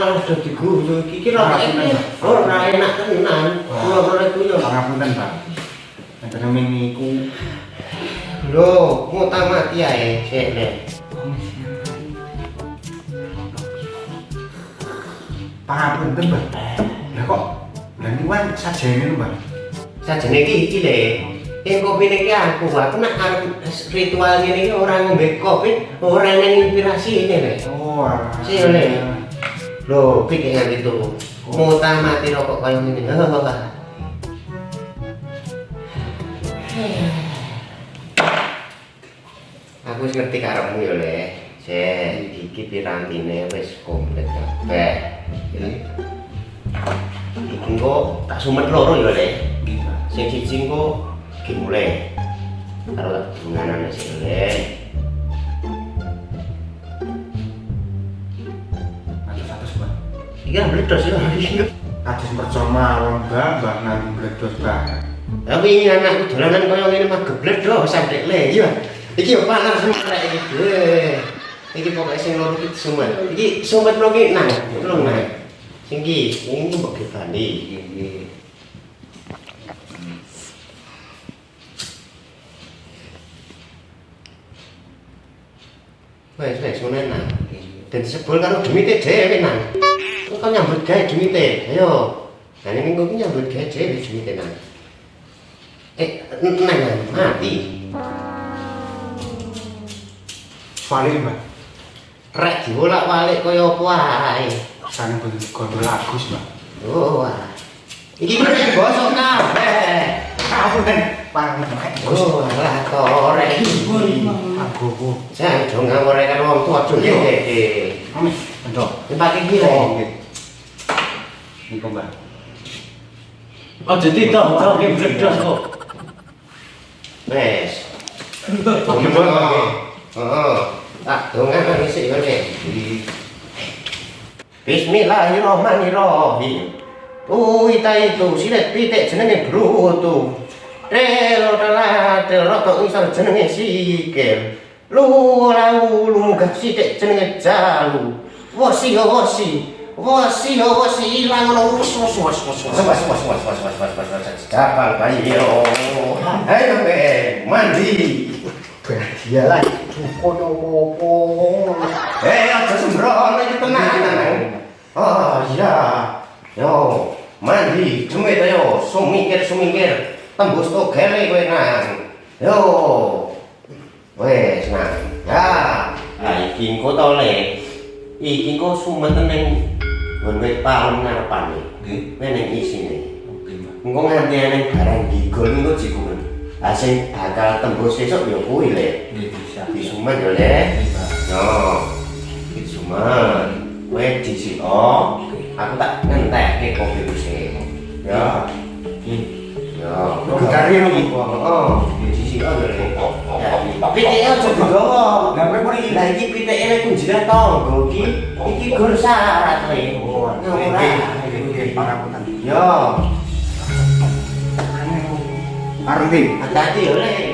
iku iki lho ora enak tenan kula ora iku yo Pangapunten, Pak. Enten niku. lho ngutang mati ae sik le Pangapunten, Mbak. Lah kok lah niku kan sajene lho, Mbak. sajane iki iki le Yang kopi ini aku, aku nak arep ritual ini iki ora ngombe kopi, ora nang inspirasi ini le. Oh. Sik le. Lho, pikir itu. Ngutang mati rokok kaya ngene. Aku ngerti karepmu ya, Le. Sik, iki pirantine wis komplit kabeh. Ya. Iki engko tak sumet loro ya, Le. Sing siji iki mulai. Karo tak dunganane sik, Le. Iki kan meledos ya. Kados percuma wong Mbak nang bledos banget. Tapi ini anakku dolanan kaya ngene mah gebledo sampe le. Iya. Iki yo panas semua iki. Eh. Iki pokoke sing loro iki sumet. Iki sumet lho iki nang, tolong nang. Sing iki, ini mbok gebani iki. Wes wes ngono nang. Dan sebul karo demite dhewe nang. 그 냥물 개 중이대 해요. 아니 그거 그냥 물개 제일 중이대 나. 에, 나는 마디. 발이만. 라지 몰라 발에 거요 보아이. 사는 분 거들 아고 싶어. bosok 이게 무슨 버섯나? 에, 아무래. 빵 먹고 싶어 아 또래 아 고고 자 종합 오래가 너무 좋아 좋게 한번 더 iki lho Mbak. Aja tidak, oke bledos kok. Wes. Oke, Mbak. Heeh. Tak dongan sik yo, Nek. Bismillahirrahmanirrahim. Uita itu silet pitik jenenge brutu. Relo telat roto isor jenenge sikil. Lu ora ulu munggah sithik jenenge jalu. Wosi yo wosi. Wosi yo wosi ilang ngono wus wus wus wus wus wus wus wus wus wus wus wus wus Kapal bayi yo. Ayo be mandi. Dia lah. Kono opo. Eh aja sembrono iki tenan. Oh iya. Yo, mandi, cumit ayo, sumikir sumikir, tembus to gele kowe nang. Yo. Wes nang. Ya, lah iki engko to le. Iki engko sumeten ning Bonek palem ngarepan nih. Nggih. Meneng isi nih. Engko nganti ana barang gigol niku jiku men. Lah sing bakal tembus sesuk ya kuwi le. Nggih bisa. Di sumen ya le. Yo. Di sumen. Kowe di sini. Aku tak ngentekke kopi wis. Yo. Nggih. Yo. Kok kari ngono iki? Oh, di sini ada kopi. PTL jadi dong Lah pun ini lah ini PTL itu jadi tong iki iki gur syarat nih ngomong lah yo Arvin, hati-hati oleh.